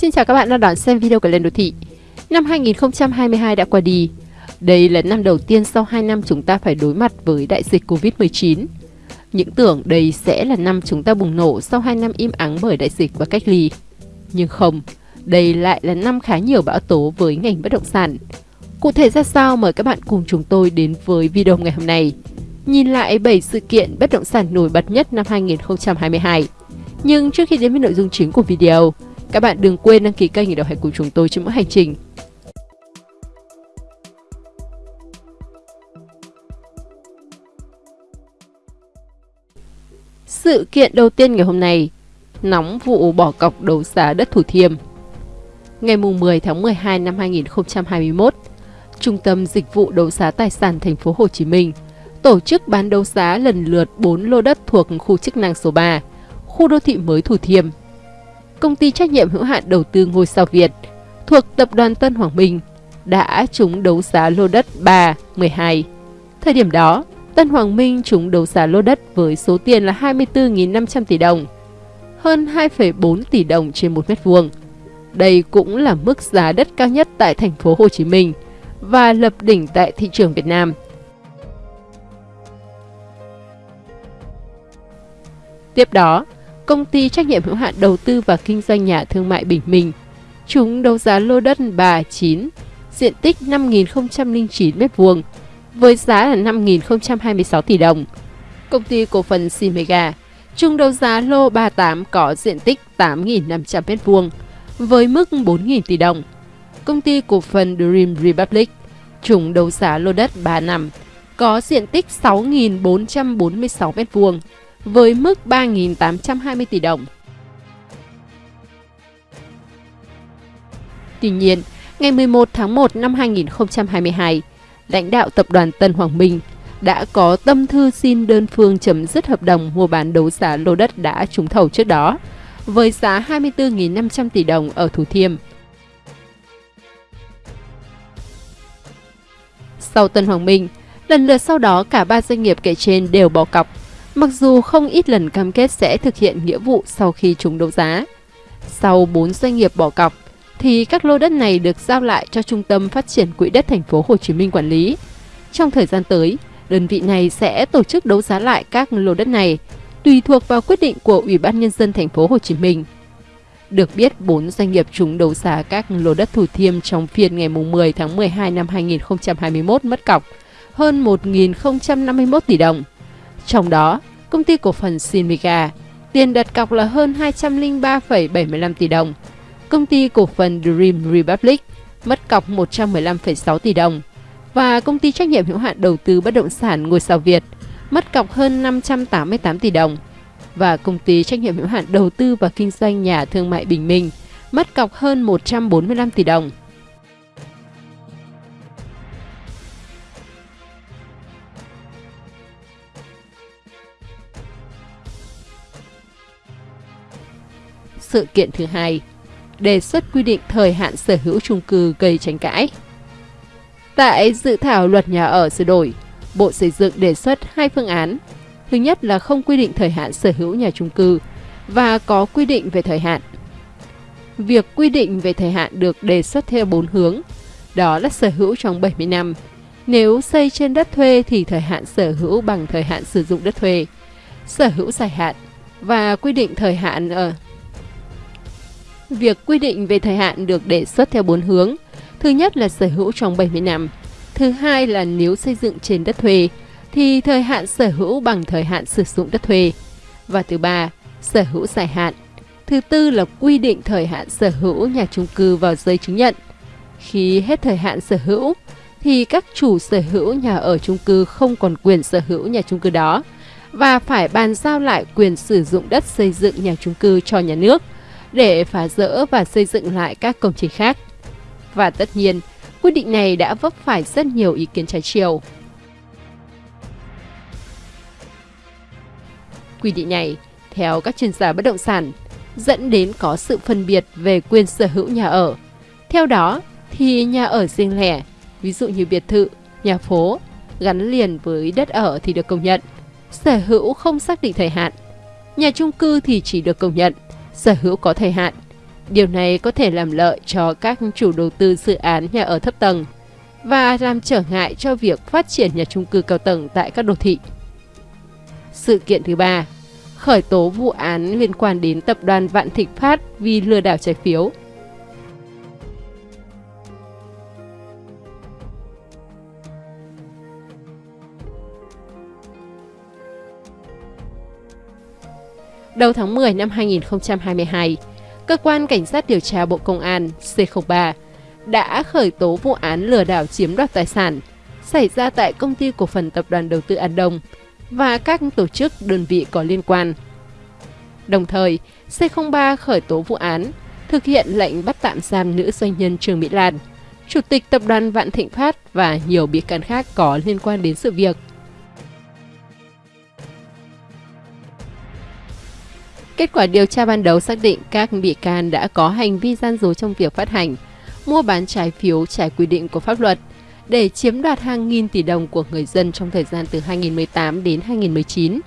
Xin chào các bạn đang đón xem video của Lên Đô Thị. Năm 2022 đã qua đi. Đây là năm đầu tiên sau 2 năm chúng ta phải đối mặt với đại dịch Covid-19. Những tưởng đây sẽ là năm chúng ta bùng nổ sau 2 năm im ắng bởi đại dịch và cách ly. Nhưng không, đây lại là năm khá nhiều bão tố với ngành bất động sản. Cụ thể ra sao mời các bạn cùng chúng tôi đến với video ngày hôm nay. Nhìn lại 7 sự kiện bất động sản nổi bật nhất năm 2022. Nhưng trước khi đến với nội dung chính của video, các bạn đừng quên đăng ký kênh để đồng hành cùng chúng tôi trên mỗi hành trình. Sự kiện đầu tiên ngày hôm nay, nóng vụ bỏ cọc đấu giá đất Thủ Thiêm. Ngày 10 tháng 12 năm 2021, Trung tâm Dịch vụ Đấu giá Tài sản Thành phố Hồ Chí Minh tổ chức bán đấu giá lần lượt 4 lô đất thuộc khu chức năng số 3, khu đô thị mới Thủ Thiêm công ty trách nhiệm hữu hạn đầu tư ngôi sao Việt thuộc tập đoàn Tân Hoàng Minh đã trúng đấu giá lô đất 3, 12. Thời điểm đó, Tân Hoàng Minh trúng đấu giá lô đất với số tiền là 24.500 tỷ đồng, hơn 2,4 tỷ đồng trên một mét vuông. Đây cũng là mức giá đất cao nhất tại thành phố Hồ Chí Minh và lập đỉnh tại thị trường Việt Nam. Tiếp đó, công ty trách nhiệm hữu hạn đầu tư và kinh doanh nhà thương mại Bình Minh. Chúng đấu giá lô đất 39, diện tích 5.009 m2 với giá là 5.026 tỷ đồng. Công ty cổ phần Simega chung đấu giá lô 38 có diện tích 8.500 m2 với mức 4.000 tỷ đồng. Công ty cổ phần Dream Republic chung đấu giá lô đất 35 có diện tích 6.446 m2 với mức 3.820 tỷ đồng. Tuy nhiên, ngày 11 tháng 1 năm 2022, lãnh đạo tập đoàn Tân Hoàng Minh đã có tâm thư xin đơn phương chấm dứt hợp đồng mua bán đấu giá lô đất đã trúng thầu trước đó với giá 24.500 tỷ đồng ở Thủ Thiêm. Sau Tân Hoàng Minh, lần lượt sau đó cả ba doanh nghiệp kể trên đều bỏ cọc mặc dù không ít lần cam kết sẽ thực hiện nghĩa vụ sau khi trúng đấu giá. Sau 4 doanh nghiệp bỏ cọc, thì các lô đất này được giao lại cho Trung tâm Phát triển Quỹ đất thành phố Hồ Chí Minh quản lý. Trong thời gian tới, đơn vị này sẽ tổ chức đấu giá lại các lô đất này, tùy thuộc vào quyết định của Ủy ban nhân dân thành phố Hồ Chí Minh. Được biết, 4 doanh nghiệp trúng đấu giá các lô đất Thủ Thiêm trong phiên ngày 10 tháng 12 năm 2021 mất cọc hơn 1.051 tỷ đồng. Trong đó, công ty cổ phần Sinmiga, tiền đặt cọc là hơn 203,75 tỷ đồng. Công ty cổ phần Dream Republic mất cọc 115,6 tỷ đồng và công ty trách nhiệm hữu hạn đầu tư bất động sản Ngôi sao Việt mất cọc hơn 588 tỷ đồng và công ty trách nhiệm hữu hạn đầu tư và kinh doanh nhà thương mại Bình Minh mất cọc hơn 145 tỷ đồng. Sự kiện thứ hai, đề xuất quy định thời hạn sở hữu chung cư gây tranh cãi. Tại dự thảo luật nhà ở sửa đổi, Bộ Xây dựng đề xuất hai phương án. Thứ nhất là không quy định thời hạn sở hữu nhà chung cư và có quy định về thời hạn. Việc quy định về thời hạn được đề xuất theo bốn hướng, đó là sở hữu trong 70 năm. Nếu xây trên đất thuê thì thời hạn sở hữu bằng thời hạn sử dụng đất thuê, sở hữu dài hạn và quy định thời hạn ở Việc quy định về thời hạn được đề xuất theo bốn hướng. Thứ nhất là sở hữu trong 70 năm. Thứ hai là nếu xây dựng trên đất thuê, thì thời hạn sở hữu bằng thời hạn sử dụng đất thuê. Và thứ ba, sở hữu dài hạn. Thứ tư là quy định thời hạn sở hữu nhà chung cư vào giấy chứng nhận. Khi hết thời hạn sở hữu, thì các chủ sở hữu nhà ở chung cư không còn quyền sở hữu nhà chung cư đó và phải bàn giao lại quyền sử dụng đất xây dựng nhà chung cư cho nhà nước – để phá rỡ và xây dựng lại các công trình khác. Và tất nhiên, quyết định này đã vấp phải rất nhiều ý kiến trái chiều. Quy định này, theo các chuyên gia bất động sản, dẫn đến có sự phân biệt về quyền sở hữu nhà ở. Theo đó, thì nhà ở riêng lẻ, ví dụ như biệt thự, nhà phố, gắn liền với đất ở thì được công nhận, sở hữu không xác định thời hạn. Nhà chung cư thì chỉ được công nhận sở hữu có thời hạn. Điều này có thể làm lợi cho các chủ đầu tư dự án nhà ở thấp tầng và làm trở ngại cho việc phát triển nhà trung cư cao tầng tại các đô thị. Sự kiện thứ ba, khởi tố vụ án liên quan đến tập đoàn Vạn Thịnh Phát vì lừa đảo trái phiếu. Đầu tháng 10 năm 2022, Cơ quan Cảnh sát điều tra Bộ Công an C03 đã khởi tố vụ án lừa đảo chiếm đoạt tài sản xảy ra tại Công ty Cổ phần Tập đoàn Đầu tư An Đông và các tổ chức đơn vị có liên quan. Đồng thời, C03 khởi tố vụ án, thực hiện lệnh bắt tạm giam nữ doanh nhân Trương Mỹ Lan, Chủ tịch Tập đoàn Vạn Thịnh Phát và nhiều bị can khác có liên quan đến sự việc. Kết quả điều tra ban đầu xác định các bị can đã có hành vi gian dối trong việc phát hành, mua bán trái phiếu trái quy định của pháp luật để chiếm đoạt hàng nghìn tỷ đồng của người dân trong thời gian từ 2018 đến 2019.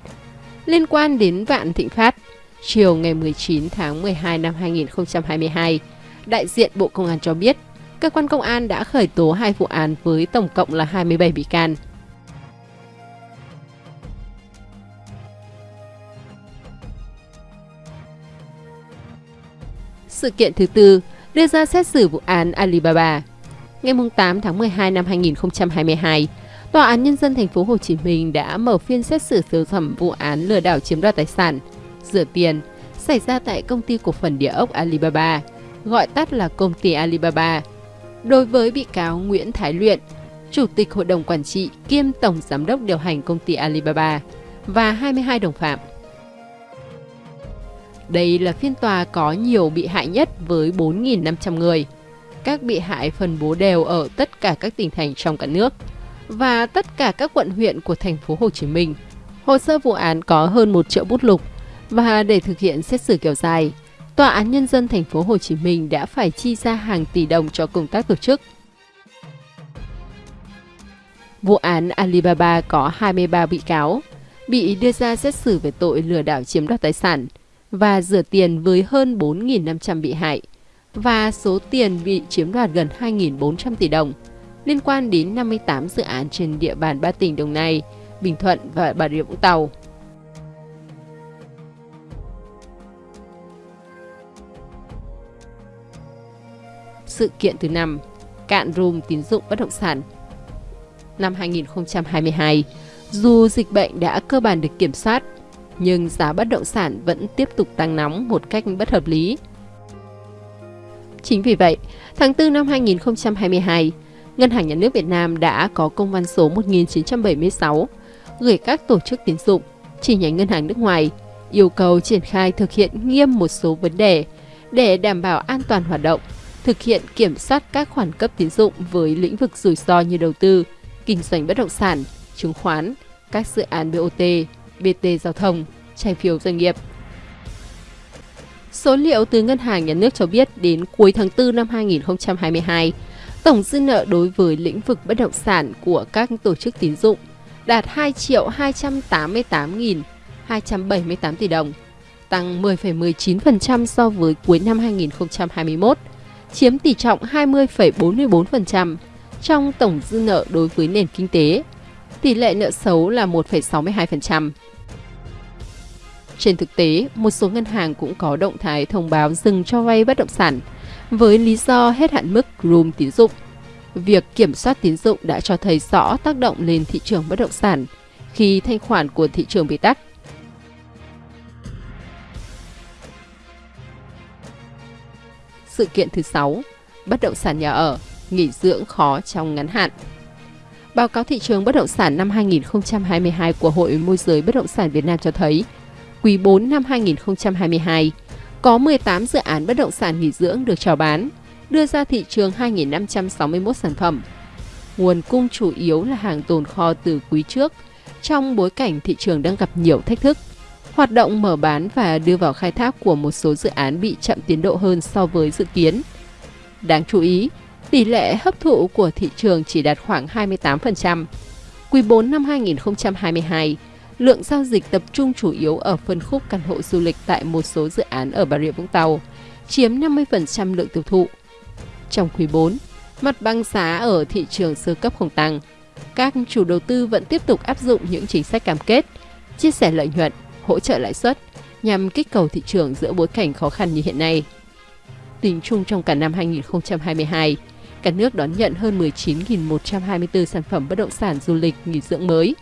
Liên quan đến Vạn Thịnh Phát, chiều ngày 19 tháng 12 năm 2022, đại diện Bộ Công an cho biết, cơ quan công an đã khởi tố hai vụ án với tổng cộng là 27 bị can. Sự kiện thứ tư đưa ra xét xử vụ án Alibaba. Ngày 8 tháng 12 năm 2022, Tòa án Nhân dân thành phố Hồ Chí Minh đã mở phiên xét xử sơ thẩm vụ án lừa đảo chiếm đoạt tài sản, rửa tiền xảy ra tại công ty cổ phần địa ốc Alibaba, gọi tắt là công ty Alibaba. Đối với bị cáo Nguyễn Thái Luyện, Chủ tịch Hội đồng Quản trị kiêm Tổng Giám đốc điều hành công ty Alibaba và 22 đồng phạm. Đây là phiên tòa có nhiều bị hại nhất với 4.500 người. Các bị hại phân bố đều ở tất cả các tỉnh thành trong cả nước và tất cả các quận huyện của thành phố Hồ Chí Minh. Hồ sơ vụ án có hơn 1 triệu bút lục và để thực hiện xét xử kéo dài, Tòa án Nhân dân thành phố Hồ Chí Minh đã phải chi ra hàng tỷ đồng cho công tác tổ chức. Vụ án Alibaba có 23 bị cáo, bị đưa ra xét xử về tội lừa đảo chiếm đoạt tài sản – và rửa tiền với hơn 4.500 bị hại và số tiền bị chiếm đoạt gần 2.400 tỷ đồng liên quan đến 58 dự án trên địa bàn ba tỉnh Đồng Nai, Bình Thuận và Bà Rịa Vũng Tàu. Sự kiện thứ năm, cạn room tín dụng bất động sản. Năm 2022, dù dịch bệnh đã cơ bản được kiểm soát, nhưng giá bất động sản vẫn tiếp tục tăng nóng một cách bất hợp lý. Chính vì vậy, tháng 4 năm 2022, Ngân hàng Nhà nước Việt Nam đã có công văn số 1976 gửi các tổ chức tín dụng, chi nhánh ngân hàng nước ngoài yêu cầu triển khai thực hiện nghiêm một số vấn đề để đảm bảo an toàn hoạt động, thực hiện kiểm soát các khoản cấp tín dụng với lĩnh vực rủi ro như đầu tư, kinh doanh bất động sản, chứng khoán, các dự án BOT, BT Giao thông, trái phiếu doanh nghiệp. Số liệu từ Ngân hàng Nhà nước cho biết đến cuối tháng 4 năm 2022, tổng dư nợ đối với lĩnh vực bất động sản của các tổ chức tín dụng đạt 2 triệu 288.278 tỷ đồng, tăng 10,19% so với cuối năm 2021, chiếm tỷ trọng 20,44% trong tổng dư nợ đối với nền kinh tế. Tỷ lệ nợ xấu là 1,62%. Trên thực tế, một số ngân hàng cũng có động thái thông báo dừng cho vay bất động sản với lý do hết hạn mức room tín dụng. Việc kiểm soát tín dụng đã cho thấy rõ tác động lên thị trường bất động sản khi thanh khoản của thị trường bị tắt. Sự kiện thứ 6, bất động sản nhà ở, nghỉ dưỡng khó trong ngắn hạn. Báo cáo thị trường bất động sản năm 2022 của Hội môi giới bất động sản Việt Nam cho thấy, quý 4 năm 2022, có 18 dự án bất động sản nghỉ dưỡng được chào bán, đưa ra thị trường 2.561 sản phẩm. Nguồn cung chủ yếu là hàng tồn kho từ quý trước, trong bối cảnh thị trường đang gặp nhiều thách thức. Hoạt động mở bán và đưa vào khai thác của một số dự án bị chậm tiến độ hơn so với dự kiến. Đáng chú ý, tỷ lệ hấp thụ của thị trường chỉ đạt khoảng 28%. Quý 4 năm 2022, lượng giao dịch tập trung chủ yếu ở phân khúc căn hộ du lịch tại một số dự án ở Bà Rịa Vũng Tàu, chiếm 50% lượng tiêu thụ. Trong quý 4, mặt bằng giá ở thị trường sơ cấp không tăng. Các chủ đầu tư vẫn tiếp tục áp dụng những chính sách cam kết, chia sẻ lợi nhuận, hỗ trợ lãi suất nhằm kích cầu thị trường giữa bối cảnh khó khăn như hiện nay. Tính chung trong cả năm 2022, cả nước đón nhận hơn 19.124 sản phẩm bất động sản du lịch nghỉ dưỡng mới.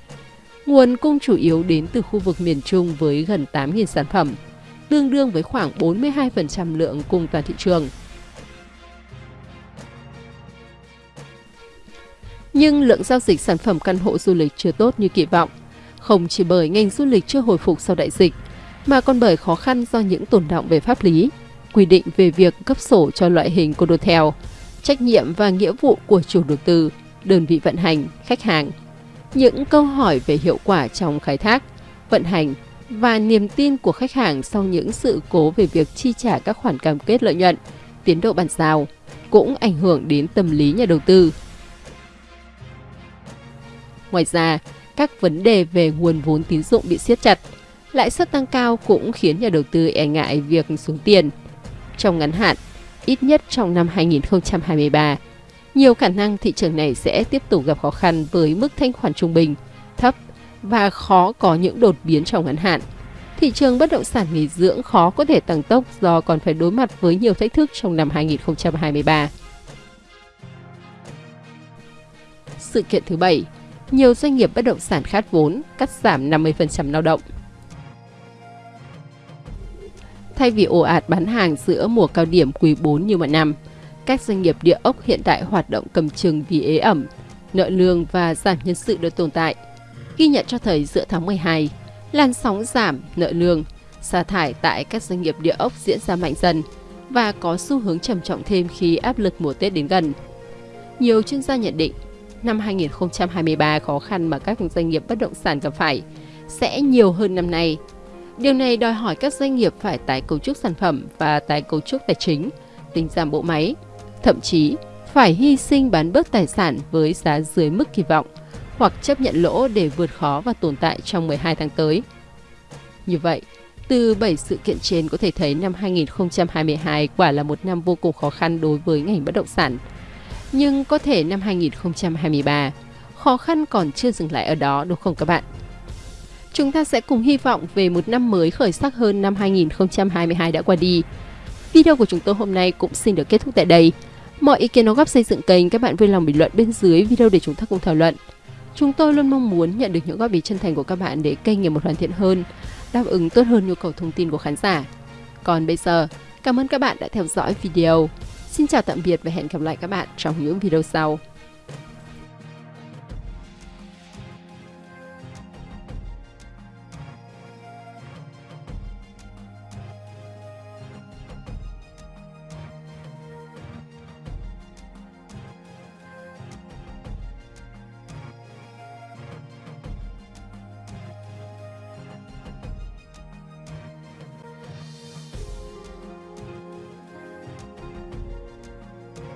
Nguồn cung chủ yếu đến từ khu vực miền Trung với gần 8.000 sản phẩm, tương đương với khoảng 42% lượng cung toàn thị trường. Nhưng lượng giao dịch sản phẩm căn hộ du lịch chưa tốt như kỳ vọng, không chỉ bởi ngành du lịch chưa hồi phục sau đại dịch, mà còn bởi khó khăn do những tồn động về pháp lý, quy định về việc cấp sổ cho loại hình condotel, trách nhiệm và nghĩa vụ của chủ đầu tư, đơn vị vận hành, khách hàng. Những câu hỏi về hiệu quả trong khai thác, vận hành và niềm tin của khách hàng sau những sự cố về việc chi trả các khoản cam kết lợi nhuận, tiến độ bàn giao cũng ảnh hưởng đến tâm lý nhà đầu tư. Ngoài ra, các vấn đề về nguồn vốn tín dụng bị siết chặt, lãi suất tăng cao cũng khiến nhà đầu tư e ngại việc xuống tiền. Trong ngắn hạn, ít nhất trong năm 2023, nhiều khả năng thị trường này sẽ tiếp tục gặp khó khăn với mức thanh khoản trung bình, thấp và khó có những đột biến trong ngắn hạn. Thị trường bất động sản nghỉ dưỡng khó có thể tăng tốc do còn phải đối mặt với nhiều thách thức trong năm 2023. Sự kiện thứ bảy, nhiều doanh nghiệp bất động sản khát vốn, cắt giảm 50% lao động. Thay vì ồ ạt bán hàng giữa mùa cao điểm quý 4 như mọi năm, các doanh nghiệp địa ốc hiện tại hoạt động cầm chừng vì ế ẩm, nợ lương và giảm nhân sự được tồn tại. Ghi nhận cho thấy giữa tháng 12, làn sóng giảm nợ lương, sa thải tại các doanh nghiệp địa ốc diễn ra mạnh dần và có xu hướng trầm trọng thêm khi áp lực mùa Tết đến gần. Nhiều chuyên gia nhận định, năm 2023 khó khăn mà các doanh nghiệp bất động sản gặp phải sẽ nhiều hơn năm nay Điều này đòi hỏi các doanh nghiệp phải tái cấu trúc sản phẩm và tái cấu trúc tài chính, tinh giảm bộ máy, thậm chí phải hy sinh bán bớt tài sản với giá dưới mức kỳ vọng hoặc chấp nhận lỗ để vượt khó và tồn tại trong 12 tháng tới. Như vậy, từ 7 sự kiện trên có thể thấy năm 2022 quả là một năm vô cùng khó khăn đối với ngành bất động sản. Nhưng có thể năm 2023, khó khăn còn chưa dừng lại ở đó đúng không các bạn? Chúng ta sẽ cùng hy vọng về một năm mới khởi sắc hơn năm 2022 đã qua đi. Video của chúng tôi hôm nay cũng xin được kết thúc tại đây. Mọi ý kiến đóng góp xây dựng kênh các bạn vui lòng bình luận bên dưới video để chúng ta cùng thảo luận. Chúng tôi luôn mong muốn nhận được những góp ý chân thành của các bạn để kênh ngày một hoàn thiện hơn, đáp ứng tốt hơn nhu cầu thông tin của khán giả. Còn bây giờ, cảm ơn các bạn đã theo dõi video. Xin chào tạm biệt và hẹn gặp lại các bạn trong những video sau.